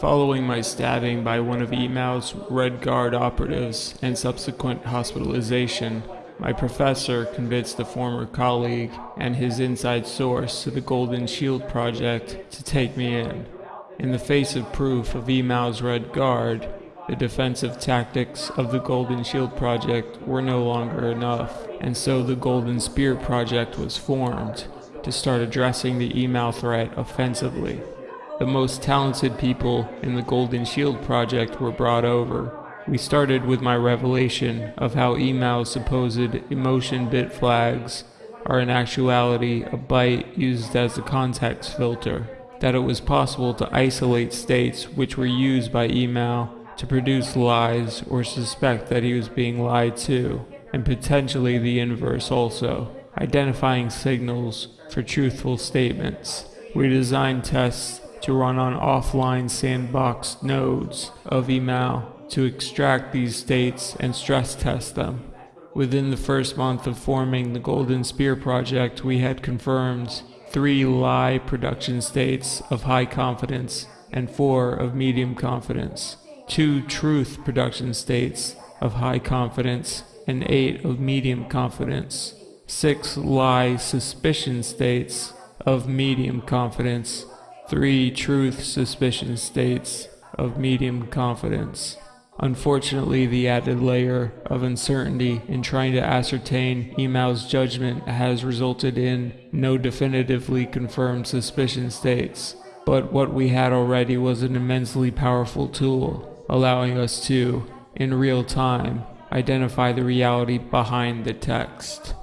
Following my stabbing by one of Emao's Red Guard operatives and subsequent hospitalization, my professor convinced a former colleague and his inside source to the Golden Shield Project to take me in. In the face of proof of Emao's Red Guard, the defensive tactics of the Golden Shield Project were no longer enough, and so the Golden Spear Project was formed to start addressing the Emao threat offensively. The most talented people in the Golden Shield Project were brought over, we started with my revelation of how Emao's supposed emotion bit flags are in actuality a byte used as a context filter, that it was possible to isolate states which were used by Emao to produce lies or suspect that he was being lied to, and potentially the inverse also, identifying signals for truthful statements. We designed tests to run on offline sandboxed nodes of Emao to extract these states and stress test them. Within the first month of forming the Golden Spear project, we had confirmed three lie production states of high confidence and four of medium confidence, two truth production states of high confidence and eight of medium confidence, six lie suspicion states of medium confidence, three truth suspicion states of medium confidence. Unfortunately, the added layer of uncertainty in trying to ascertain Emao's judgment has resulted in no definitively confirmed suspicion states. But what we had already was an immensely powerful tool, allowing us to, in real time, identify the reality behind the text.